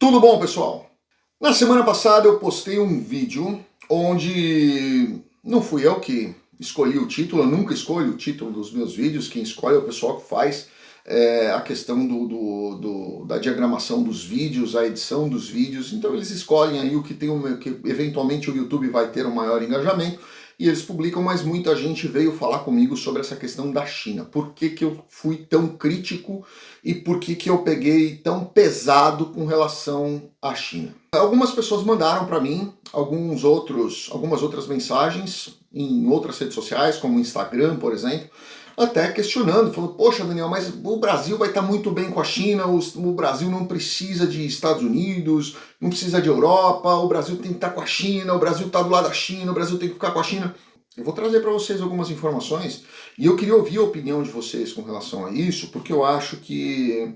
Tudo bom, pessoal? Na semana passada eu postei um vídeo onde não fui eu que escolhi o título, eu nunca escolho o título dos meus vídeos, quem escolhe é o pessoal que faz é, a questão do, do, do, da diagramação dos vídeos, a edição dos vídeos, então eles escolhem aí o que tem, um, que eventualmente o YouTube vai ter um maior engajamento, e eles publicam, mas muita gente veio falar comigo sobre essa questão da China. Por que, que eu fui tão crítico e por que, que eu peguei tão pesado com relação à China? Algumas pessoas mandaram para mim alguns outros, algumas outras mensagens em outras redes sociais, como Instagram, por exemplo, até questionando, falando, poxa Daniel, mas o Brasil vai estar muito bem com a China, o, Brasil não precisa de Estados Unidos, não precisa de Europa, o Brasil tem que estar com a China, o Brasil está do lado da China, o Brasil tem que ficar com a China. Eu vou trazer para vocês algumas informações e eu queria ouvir a opinião de vocês com relação a isso, porque eu acho que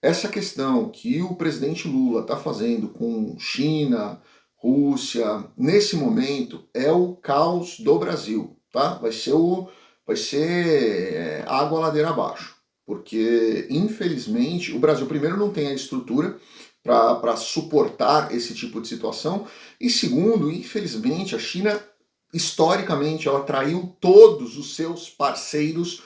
essa questão que o presidente Lula está fazendo com China, Rússia, nesse momento, é o caos do Brasil, tá? Vai ser o vai ser é, água ladeira abaixo. Porque, infelizmente, o Brasil, primeiro, não tem a estrutura para suportar esse tipo de situação. E segundo, infelizmente, a China, historicamente, ela traiu todos os seus parceiros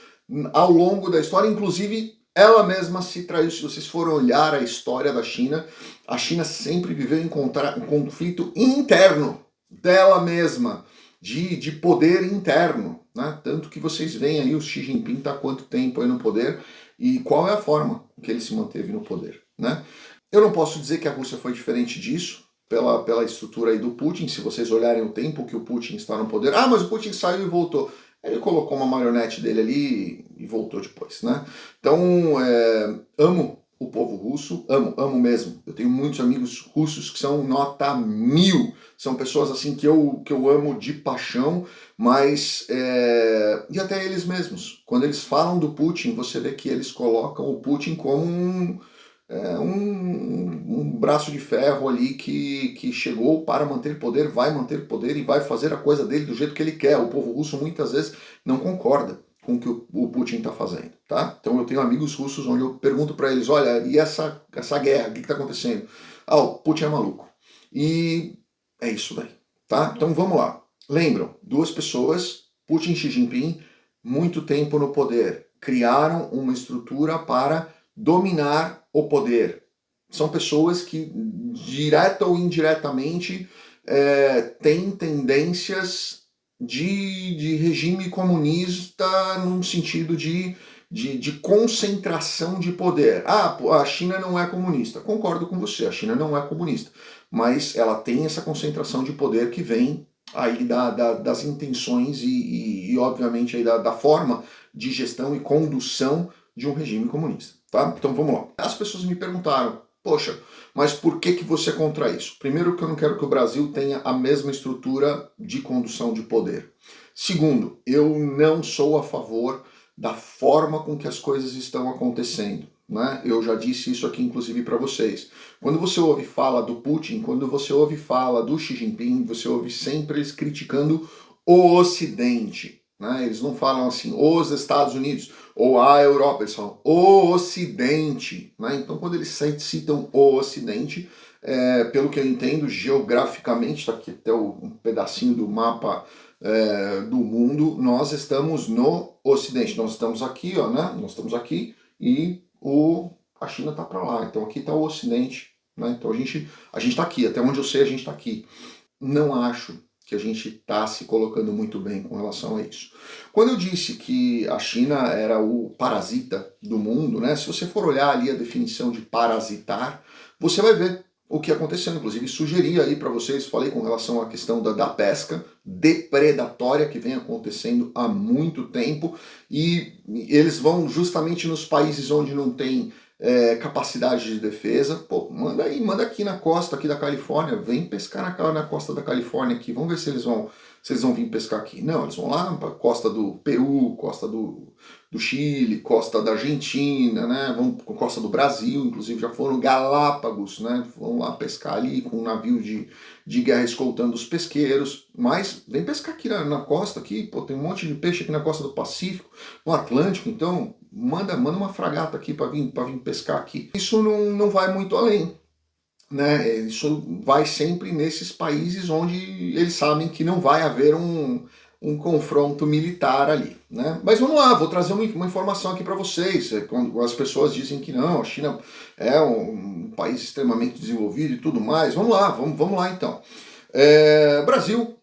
ao longo da história, inclusive ela mesma se traiu. Se vocês forem olhar a história da China, a China sempre viveu em um conflito interno dela mesma, de, de poder interno. Né? Tanto que vocês veem aí o Xi Jinping está quanto tempo aí no poder e qual é a forma que ele se manteve no poder. Né? Eu não posso dizer que a Rússia foi diferente disso, pela, pela estrutura aí do Putin, se vocês olharem o tempo que o Putin está no poder, ah, mas o Putin saiu e voltou. Ele colocou uma marionete dele ali e voltou depois, né? Então, é, amo o povo russo, amo, amo mesmo. Eu tenho muitos amigos russos que são nota mil, são pessoas assim que eu, que eu amo de paixão, mas, é... e até eles mesmos, quando eles falam do Putin, você vê que eles colocam o Putin como um, é, um, um braço de ferro ali que, que chegou para manter poder, vai manter poder e vai fazer a coisa dele do jeito que ele quer. O povo russo muitas vezes não concorda com o que o Putin está fazendo, tá? Então eu tenho amigos russos onde eu pergunto para eles, olha, e essa, essa guerra, o que está acontecendo? Ah, o Putin é maluco. E é isso daí, tá? Então vamos lá. Lembram, duas pessoas, Putin e Xi Jinping, muito tempo no poder, criaram uma estrutura para dominar o poder. São pessoas que, direta ou indiretamente, é, têm tendências de, de regime comunista num sentido de, de, de, concentração de poder. Ah, a China não é comunista. Concordo com você, a China não é comunista. Mas ela tem essa concentração de poder que vem aí da, da, das intenções e, e, e obviamente, aí da, da, forma de gestão e condução de um regime comunista. Tá? Então vamos lá. As pessoas me perguntaram, Poxa, mas por que, que você é contra isso? Primeiro que eu não quero que o Brasil tenha a mesma estrutura de condução de poder. Segundo, eu não sou a favor da forma com que as coisas estão acontecendo. Né? Eu já disse isso aqui inclusive para vocês. Quando você ouve fala do Putin, quando você ouve fala do Xi Jinping, você ouve sempre eles criticando o Ocidente. Né? Eles não falam assim, os Estados Unidos ou a Europa, eles falam o Ocidente. Né? Então quando eles citam o Ocidente, é, pelo que eu entendo, geograficamente, está aqui até um pedacinho do mapa é, do mundo, nós estamos no Ocidente. Nós estamos aqui, ó, né? nós estamos aqui e o, a China está para lá. Então aqui está o Ocidente. Né? Então a gente a está aqui, até onde eu sei a gente está aqui. Não acho que a gente está se colocando muito bem com relação a isso. Quando eu disse que a China era o parasita do mundo, né, se você for olhar ali a definição de parasitar, você vai ver o que aconteceu. Inclusive, sugeri aí para vocês, falei com relação à questão da, da pesca depredatória que vem acontecendo há muito tempo e eles vão justamente nos países onde não tem é, capacidade de defesa, pô, manda aí, manda aqui na costa aqui da Califórnia, vem pescar na, na costa da Califórnia aqui, vamos ver se eles vão se eles vão vir pescar aqui. Não, eles vão lá para costa do Peru, costa do, do Chile, costa da Argentina, né? Vão com costa do Brasil, inclusive já foram Galápagos, né? Vão lá pescar ali com um navio de, de guerra escoltando os pesqueiros. Mas vem pescar aqui na, na costa, aqui, pô, tem um monte de peixe aqui na costa do Pacífico, no Atlântico, então manda, manda uma fragata aqui para vir, vir pescar aqui. Isso não, não vai muito além. Né, isso vai sempre nesses países onde eles sabem que não vai haver um, um confronto militar ali. Né? Mas vamos lá, vou trazer uma, uma informação aqui para vocês. É, quando as pessoas dizem que não, a China é um, um, país extremamente desenvolvido e tudo mais, vamos lá, vamos, vamos lá então. É, Brasil,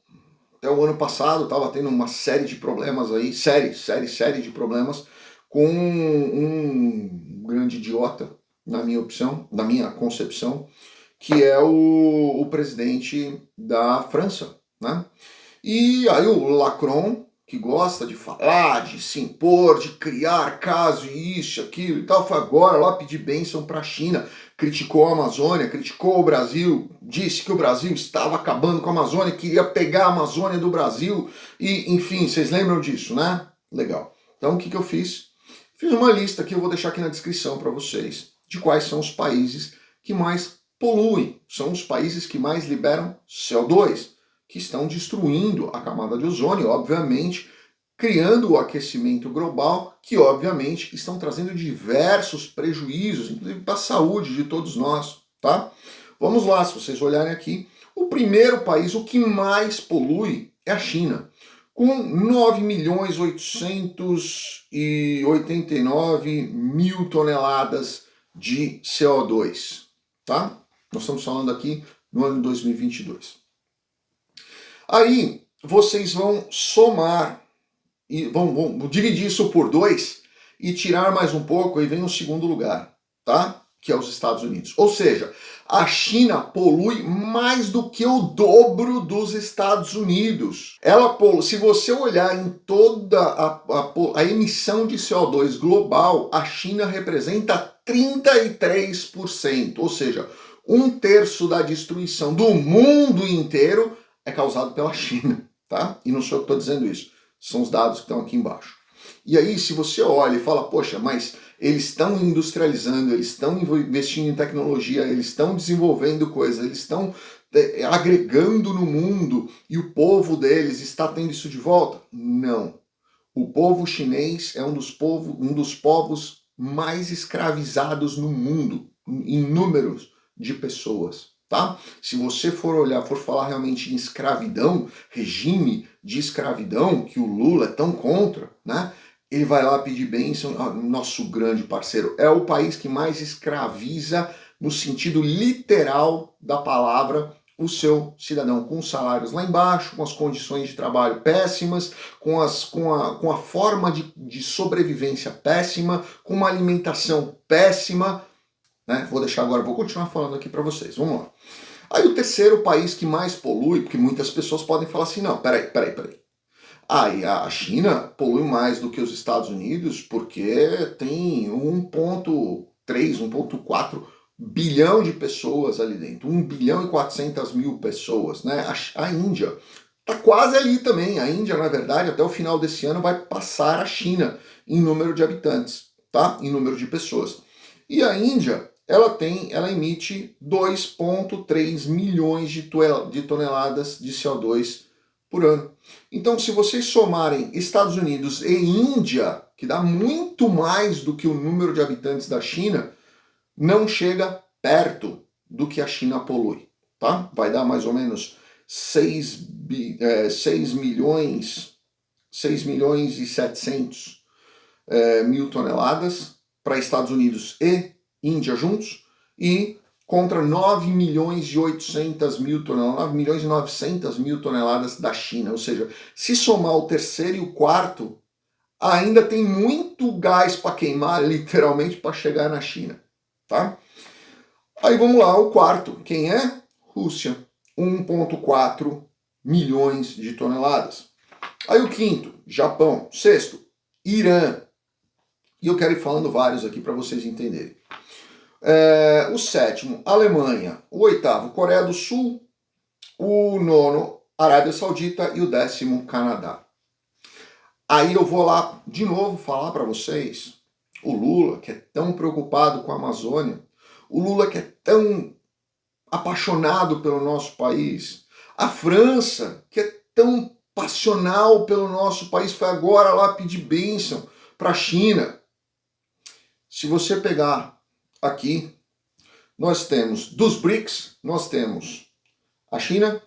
até o ano passado, estava tendo uma série de problemas aí, série, série, série de problemas, com um grande idiota, na minha opção, na minha concepção, que é o, o presidente da França, né? E aí o Lacron, que gosta de falar, de se impor, de criar caso e isso, aquilo e tal, foi agora lá pedir bênção para a China, criticou a Amazônia, criticou o Brasil, disse que o Brasil estava acabando com a Amazônia, queria pegar a Amazônia do Brasil, e enfim, vocês lembram disso, né? Legal. Então o que, que eu fiz? Fiz uma lista que eu vou deixar aqui na descrição para vocês, de quais são os países que mais poluem, são os países que mais liberam CO2, que estão destruindo a camada de ozônio, obviamente, criando o aquecimento global, que obviamente estão trazendo diversos prejuízos, inclusive para a saúde de todos nós, tá? Vamos lá, se vocês olharem aqui, o primeiro país, o que mais polui é a China, com 9 milhões 889 mil toneladas de CO2, tá? Nós estamos falando aqui no ano 2022. Aí vocês vão somar, e vão, vão dividir isso por dois e tirar mais um pouco, e vem o segundo lugar, tá? Que é os Estados Unidos. Ou seja, a China polui mais do que o dobro dos Estados Unidos. Ela polui, se você olhar em toda a, a, a emissão de CO2 global, a China representa 33%, ou seja, um terço da destruição do mundo inteiro é causado pela China, tá? E não sou eu que estou dizendo isso, são os dados que estão aqui embaixo. E aí, se você olha e fala, poxa, mas eles estão industrializando, eles estão investindo em tecnologia, eles estão desenvolvendo coisas, eles estão é, agregando no mundo e o povo deles está tendo isso de volta? Não. O povo chinês é um dos, povo, um dos povos mais escravizados no mundo, em números de pessoas tá? Se você for olhar, for falar realmente em escravidão, regime de escravidão, que o Lula é tão contra, né? Ele vai lá pedir bênção, ah, nosso grande parceiro, é o país que mais escraviza no sentido literal da palavra o seu cidadão, com os salários lá embaixo, com as condições de trabalho péssimas, com, as, com, a, com a forma de, de sobrevivência péssima, com uma alimentação péssima, né? Vou deixar agora, vou continuar falando aqui para vocês. Vamos lá. Aí o terceiro país que mais polui, porque muitas pessoas podem falar assim, não, peraí, peraí, peraí. Aí ah, a China polui mais do que os Estados Unidos porque tem 1.3, 1.4 bilhão de pessoas ali dentro, 1 bilhão e 400 mil pessoas, né? A, a Índia tá quase ali também. A Índia, na verdade, até o final desse ano vai passar a China em número de habitantes, tá? Em número de pessoas. E a Índia ela tem, ela emite 2,3 milhões de, de toneladas de CO2 por ano. Então, se vocês somarem Estados Unidos e Índia, que dá muito mais do que o número de habitantes da China, não chega perto do que a China polui, tá? Vai dar mais ou menos 6, é, 6 milhões, 6 milhões e 700 é, mil toneladas para Estados Unidos e Índia juntos, e contra 9 milhões e 800 mil toneladas, 9 milhões e 900 mil toneladas da China. Ou seja, se somar o terceiro e o quarto, ainda tem muito gás para queimar, literalmente, para chegar na China. Tá? Aí vamos lá, o quarto. Quem é? Rússia. 1,4 milhões de toneladas. Aí o quinto, Japão. Sexto, Irã. E eu quero ir falando vários aqui para vocês entenderem. É, o sétimo, Alemanha. O oitavo, Coreia do Sul. O nono, Arábia Saudita. E o décimo, Canadá. Aí eu vou lá de novo falar para vocês, o Lula, que é tão preocupado com a Amazônia, o Lula que é tão apaixonado pelo nosso país, a França, que é tão passional pelo nosso país, foi agora lá pedir bênção para a China. Se você pegar aqui nós temos dos BRICS, nós temos a China,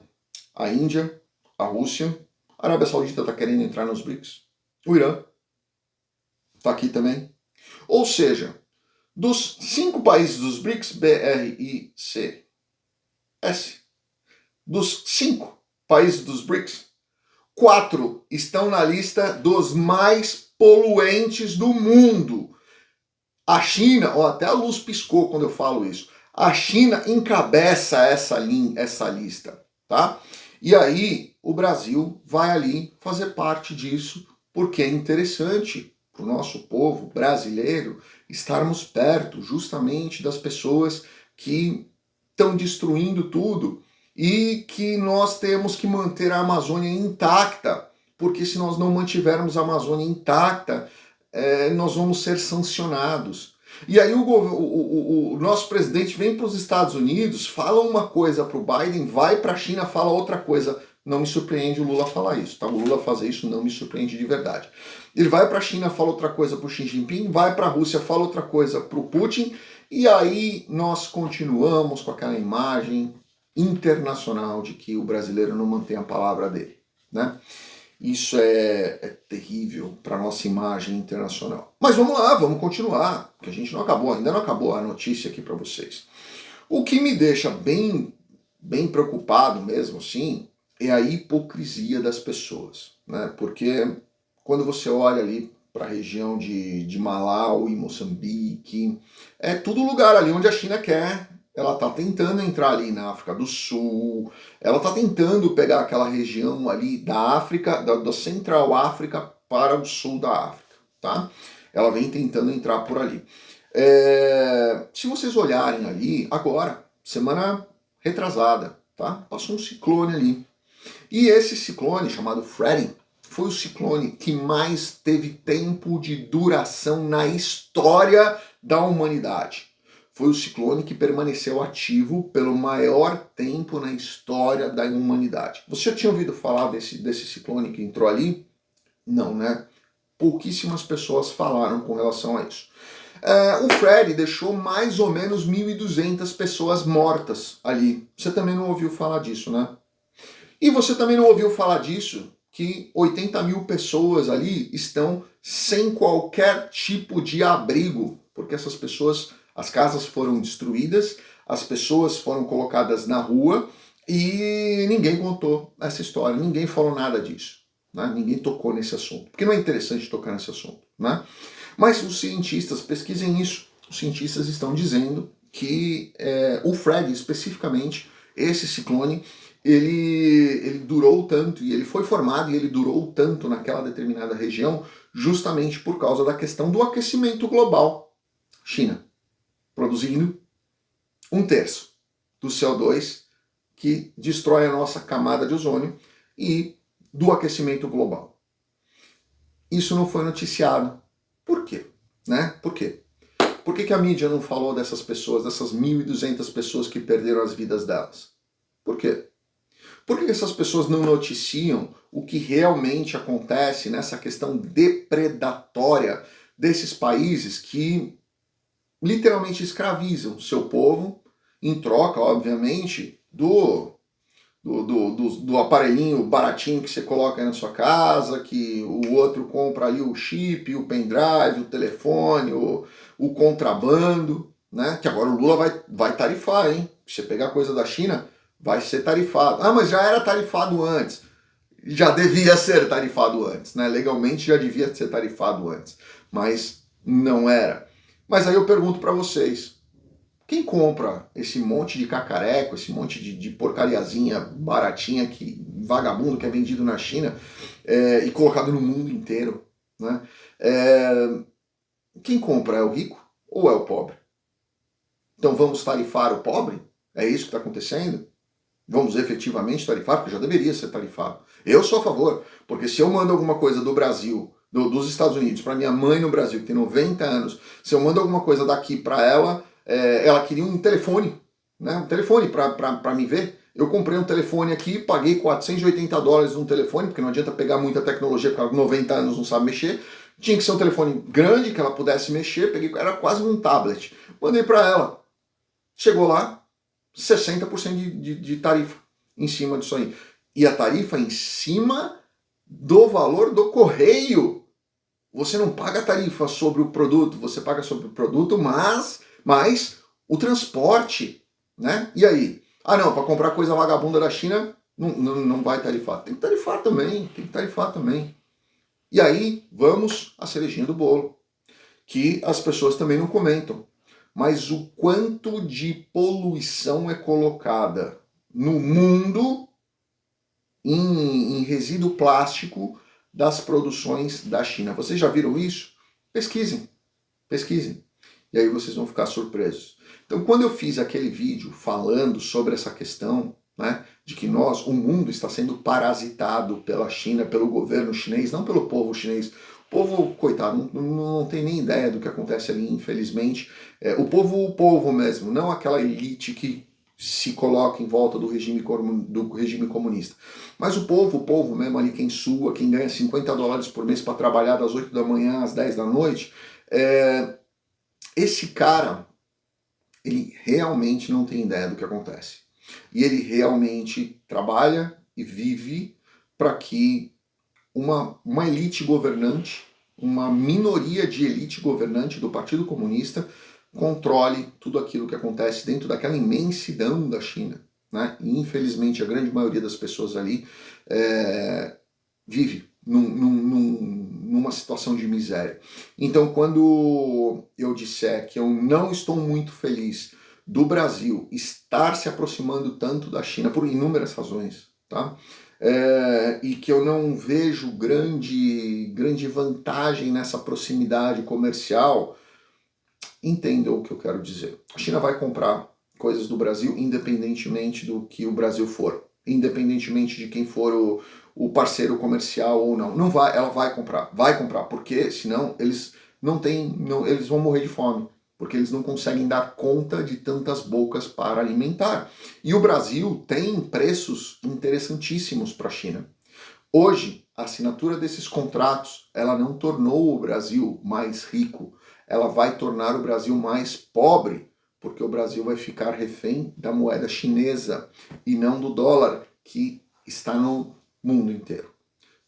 a Índia, a Rússia, a Arábia Saudita está querendo entrar nos BRICS, o Irã está aqui também. Ou seja, dos cinco países dos BRICS, B, R, I, C, S, dos cinco países dos BRICS, quatro estão na lista dos mais poluentes do mundo. A China, ó, até a luz piscou quando eu falo isso. A China encabeça essa, linha, essa lista, tá? E aí o Brasil vai ali fazer parte disso, porque é interessante para o nosso povo brasileiro estarmos perto justamente das pessoas que estão destruindo tudo e que nós temos que manter a Amazônia intacta, porque se nós não mantivermos a Amazônia intacta, é, nós vamos ser sancionados. E aí o, o, o, o nosso presidente vem para os Estados Unidos, fala uma coisa para o Biden, vai para a China, fala outra coisa. Não me surpreende o Lula falar isso, tá? O Lula fazer isso não me surpreende de verdade. Ele vai para a China, fala outra coisa para o Xi Jinping, vai para a Rússia, fala outra coisa para o Putin, e aí nós continuamos com aquela imagem internacional de que o brasileiro não mantém a palavra dele, né? Isso é, é terrível para nossa imagem internacional. Mas vamos lá, vamos continuar, que a gente não acabou, ainda não acabou a notícia aqui para vocês. O que me deixa bem, bem preocupado mesmo assim é a hipocrisia das pessoas, né? Porque quando você olha ali para a região de, de Malau e Moçambique, é tudo lugar ali onde a China quer ela está tentando entrar ali na África do Sul, ela está tentando pegar aquela região ali da África, da, da, Central África para o sul da África, tá? Ela vem tentando entrar por ali. É, se vocês olharem ali, agora, semana retrasada, tá? Passou um ciclone ali. E esse ciclone, chamado Freddy, foi o ciclone que mais teve tempo de duração na história da humanidade foi o ciclone que permaneceu ativo pelo maior tempo na história da humanidade. Você já tinha ouvido falar desse, desse ciclone que entrou ali? Não, né? Pouquíssimas pessoas falaram com relação a isso. É, o Fred deixou mais ou menos 1.200 pessoas mortas ali. Você também não ouviu falar disso, né? E você também não ouviu falar disso, que 80 mil pessoas ali estão sem qualquer tipo de abrigo, porque essas pessoas as casas foram destruídas, as pessoas foram colocadas na rua e ninguém contou essa história, ninguém falou nada disso. Né? Ninguém tocou nesse assunto, porque não é interessante tocar nesse assunto. Né? Mas os cientistas, pesquisem isso, os cientistas estão dizendo que é, o Fred, especificamente, esse ciclone, ele, ele durou tanto, e ele foi formado e ele durou tanto naquela determinada região, justamente por causa da questão do aquecimento global. China, produzindo um terço do CO2 que destrói a nossa camada de ozônio e do aquecimento global. Isso não foi noticiado. Por quê? Né? Por quê? Por que, que a mídia não falou dessas pessoas, dessas 1.200 pessoas que perderam as vidas delas? Por quê? Por que essas pessoas não noticiam o que realmente acontece nessa questão depredatória desses países que literalmente escravizam seu povo, em troca, obviamente, do, do, do, do, aparelhinho baratinho que você coloca na sua casa, que o outro compra ali o chip, o pendrive, o telefone, o, o contrabando, né? Que agora o Lula vai, vai tarifar, hein? Se você pegar coisa da China, vai ser tarifado. Ah, mas já era tarifado antes. Já devia ser tarifado antes, né? Legalmente já devia ser tarifado antes, mas não era. Mas aí eu pergunto para vocês, quem compra esse monte de cacareco, esse monte de, de porcariazinha baratinha, que vagabundo que é vendido na China é, e colocado no mundo inteiro? Né? É, quem compra é o rico ou é o pobre? Então vamos tarifar o pobre? É isso que está acontecendo? Vamos efetivamente tarifar? Porque já deveria ser tarifado. Eu sou a favor, porque se eu mando alguma coisa do Brasil do, dos Estados Unidos para minha mãe no Brasil, que tem 90 anos, se eu mando alguma coisa daqui para ela, é, ela queria um telefone, né, um telefone para me ver. Eu comprei um telefone aqui, paguei 480 dólares num telefone, porque não adianta pegar muita tecnologia, porque ela 90 anos não sabe mexer. Tinha que ser um telefone grande, que ela pudesse mexer, peguei, era quase um tablet. Mandei para ela. chegou lá, 60% de, de, de tarifa em cima disso aí. E a tarifa em cima do valor do correio. Você não paga tarifa sobre o produto, você paga sobre o produto, mas, mas o transporte, né? E aí? Ah não, para comprar coisa vagabunda da China, não, não, não vai tarifar. Tem que tarifar também, tem que tarifar também. E aí, vamos à cerejinha do bolo, que as pessoas também não comentam. Mas o quanto de poluição é colocada no mundo em, em resíduo plástico das produções da China. Vocês já viram isso? Pesquisem, pesquisem. E aí vocês vão ficar surpresos. Então quando eu fiz aquele vídeo falando sobre essa questão, né, de que nós, o mundo está sendo parasitado pela China, pelo governo chinês, não pelo povo chinês. O povo, coitado, não, não tem nem ideia do que acontece ali, infelizmente. É, o povo, o povo mesmo, não aquela elite que se coloca em volta do regime, do regime comunista. Mas o povo, o povo mesmo ali, quem sua, quem ganha 50 dólares por mês para trabalhar das 8 da manhã às 10 da noite, é, esse cara, ele realmente não tem ideia do que acontece. E ele realmente trabalha e vive para que uma, uma elite governante, uma minoria de elite governante do Partido Comunista controle tudo aquilo que acontece dentro daquela imensidão da China. Né? E infelizmente a grande maioria das pessoas ali é, vive num, num, numa situação de miséria. Então quando eu disser que eu não estou muito feliz do Brasil estar se aproximando tanto da China por inúmeras razões, tá? É, e que eu não vejo grande, grande vantagem nessa proximidade comercial, entendam o que eu quero dizer. A China vai comprar coisas do Brasil independentemente do que o Brasil for, independentemente de quem for o, o parceiro comercial ou não. Não vai, ela vai comprar, vai comprar, porque senão eles não têm, não, eles vão morrer de fome porque eles não conseguem dar conta de tantas bocas para alimentar. E o Brasil tem preços interessantíssimos para a China. Hoje, a assinatura desses contratos, ela não tornou o Brasil mais rico, ela vai tornar o Brasil mais pobre, porque o Brasil vai ficar refém da moeda chinesa e não do dólar, que está no mundo inteiro.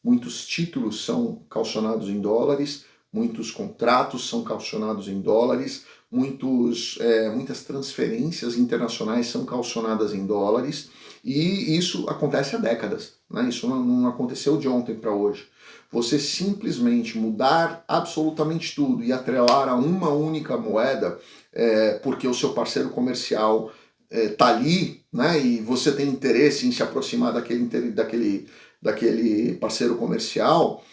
Muitos títulos são calcionados em dólares, muitos contratos são calcionados em dólares, muitos, é, muitas transferências internacionais são calcionadas em dólares e isso acontece há décadas, né? isso não, não aconteceu de ontem para hoje. Você simplesmente mudar absolutamente tudo e atrelar a uma única moeda é, porque o seu parceiro comercial está é, ali né? e você tem interesse em se aproximar daquele, daquele, daquele parceiro comercial,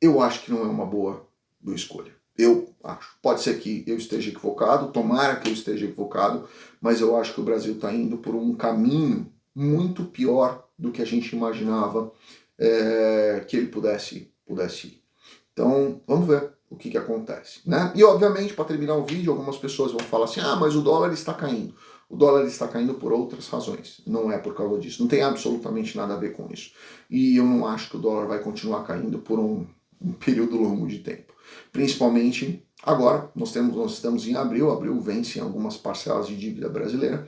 eu acho que não é uma boa escolha. Eu acho. Pode ser que eu esteja equivocado, tomara que eu esteja equivocado, mas eu acho que o Brasil está indo por um caminho muito pior do que a gente imaginava é, que ele pudesse, pudesse ir. Então, vamos ver o que, que acontece. Né? E, obviamente, para terminar o vídeo, algumas pessoas vão falar assim, ah, mas o dólar está caindo. O dólar está caindo por outras razões, não é por causa disso. Não tem absolutamente nada a ver com isso. E eu não acho que o dólar vai continuar caindo por um, um período longo de tempo. Principalmente agora, nós, temos, nós estamos em abril, abril vence algumas parcelas de dívida brasileira,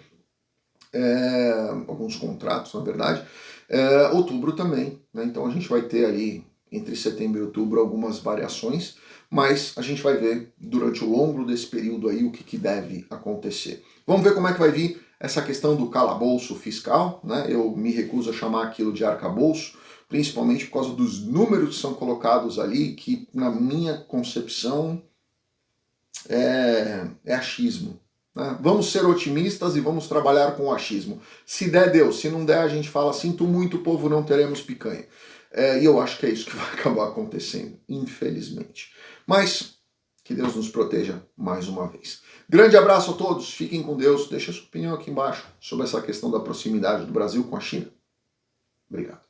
é, alguns contratos na verdade, é, outubro também, né? então a gente vai ter ali entre setembro e outubro algumas variações, mas a gente vai ver durante o longo desse período aí o que, que deve acontecer. Vamos ver como é que vai vir essa questão do calabouço fiscal, né? eu me recuso a chamar aquilo de arcabouço, principalmente por causa dos números que são colocados ali, que na minha concepção é, é achismo. Né? Vamos ser otimistas e vamos trabalhar com o achismo. Se der, deu. Se não der, a gente fala, sinto muito, povo, não teremos picanha. É, e eu acho que é isso que vai acabar acontecendo, infelizmente. Mas que Deus nos proteja mais uma vez. Grande abraço a todos, fiquem com Deus. Deixa sua opinião aqui embaixo sobre essa questão da proximidade do Brasil com a China. Obrigado.